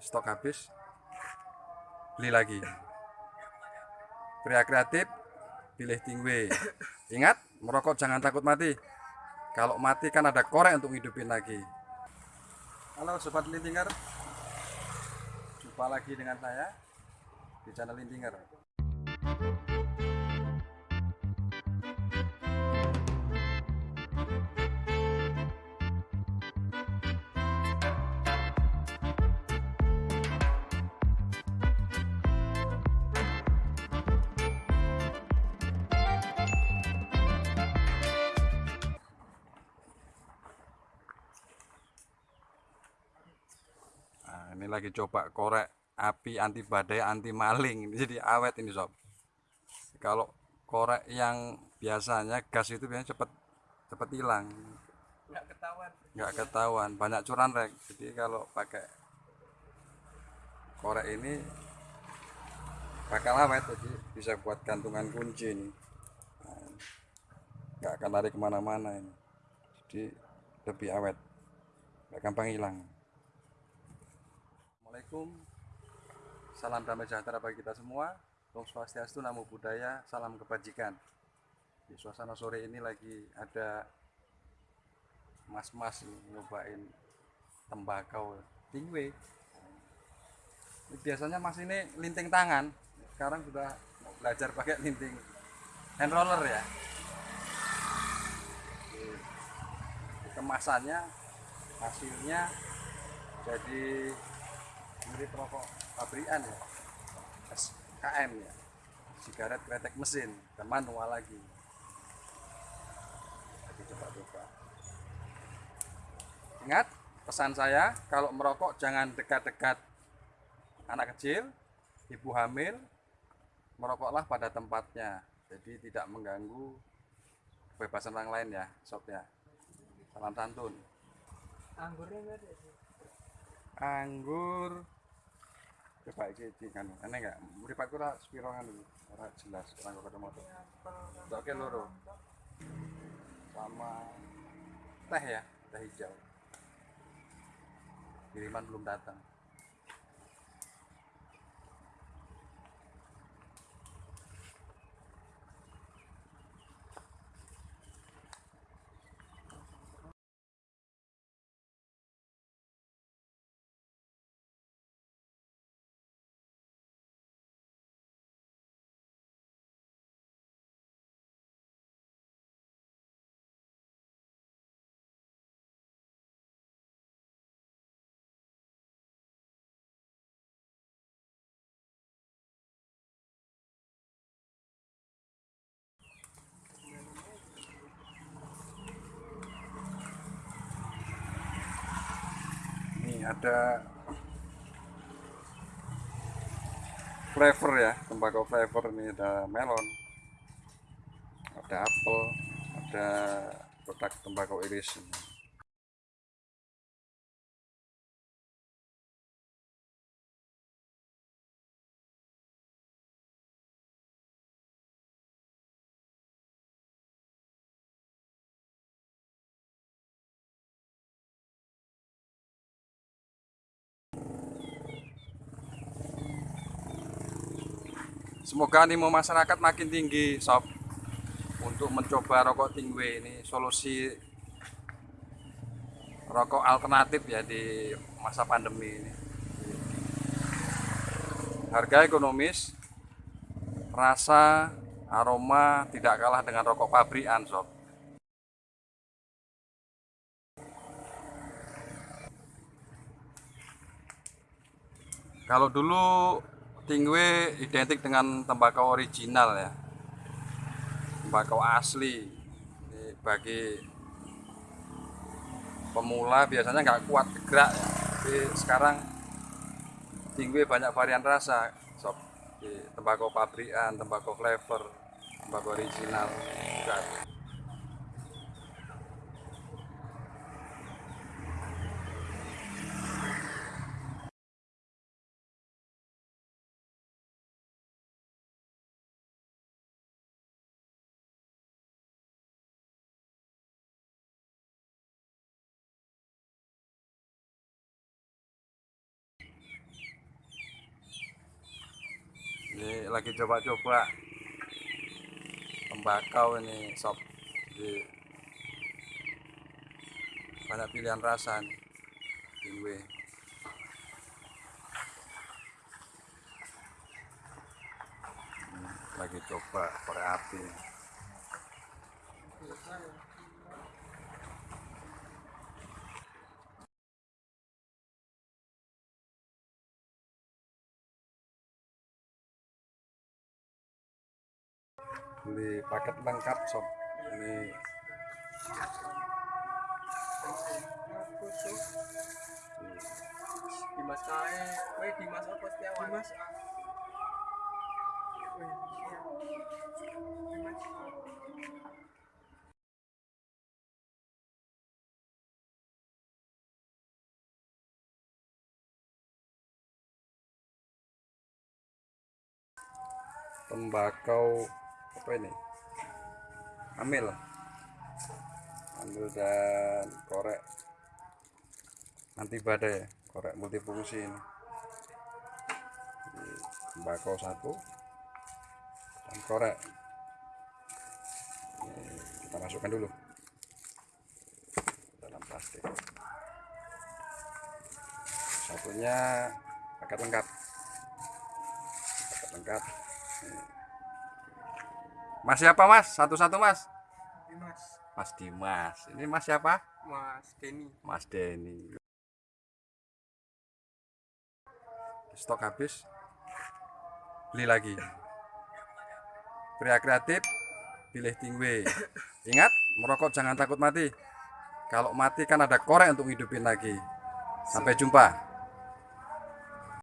stok habis beli lagi. Pria kreatif pilih tingwe ingat merokok jangan takut mati. Kalau mati kan ada korek untuk hidupin lagi. Halo sobat lintinger. Jumpa lagi dengan saya di channel lintinger ini lagi coba korek api anti badai anti maling. Jadi awet ini sob. Kalau korek yang biasanya gas itu biasanya cepet cepet hilang. Nggak ketahuan. Nggak ketahuan. Banyak curan rek. Jadi kalau pakai korek ini bakal awet. Jadi bisa buat gantungan kunci ini. Nah, nggak akan lari ke mana-mana ini. Jadi lebih awet. Nggak gampang hilang Assalamualaikum. Salam damai sejahtera bagi kita semua. Om Swastiastu Namo Buddhaya salam kebajikan. Di suasana sore ini lagi ada mas-mas nyobain tembakau tingwe. Biasanya mas ini linting tangan. Sekarang sudah belajar pakai linting hand roller ya. Kemasannya hasilnya jadi mirip rokok pabrikan ya SKM ya sigaret kretek mesin dan manual lagi lagi coba-coba Ingat pesan saya, kalau merokok jangan dekat-dekat anak kecil, ibu hamil, merokoklah pada tempatnya. Jadi tidak mengganggu kebebasan orang lain ya, sob ya. Salam santun. anggurnya nggak ada sih Anggur coba iki iki kan ana enggak mripatku ora spiro kan dulu ora jelas ora ketemu tuh oke loro. Sama teh ya teh hijau. Kiriman belum datang ini ada flavor ya tembakau flavor ini. Ada melon ada apel ada kotak tembakau iris Semoga animo masyarakat makin tinggi, sob, untuk mencoba rokok tingwe ini solusi rokok alternatif ya di masa pandemi ini. Harga ekonomis, rasa, aroma tidak kalah dengan rokok pabrikan, sob. Kalau dulu tingwe identik dengan tembakau original ya. Tembakau asli. Ini bagi pemula biasanya nggak kuat gerak ya. Tapi sekarang tingwe banyak varian rasa. Sob. Tembakau pabrikan, tembakau flavor, tembakau original juga ini lagi coba-coba. Tembakau ini sob. Jadi banyak pilihan rasa nih Hmm, lagi coba korek beli paket lengkap sob ini Dimas kae, kowe Dimas apa Setiawan? Dimas. Dimas. tembakau apa ini? Amil amil dan korek. Anti badai korek multifungsi ini. Tembakau satu dan korek. Ini kita masukkan dulu dalam plastik. Satunya paket lengkap. Paket lengkap Mas siapa mas? Satu-satu mas. Dimas. Mas Dimas. Ini mas siapa? Mas Denny. Mas Denny. Stok habis. Beli lagi. Pria kreatif, pilih tingwe. Ingat, merokok jangan takut mati. Kalau mati kan ada korek untuk hidupin lagi. Sampai jumpa.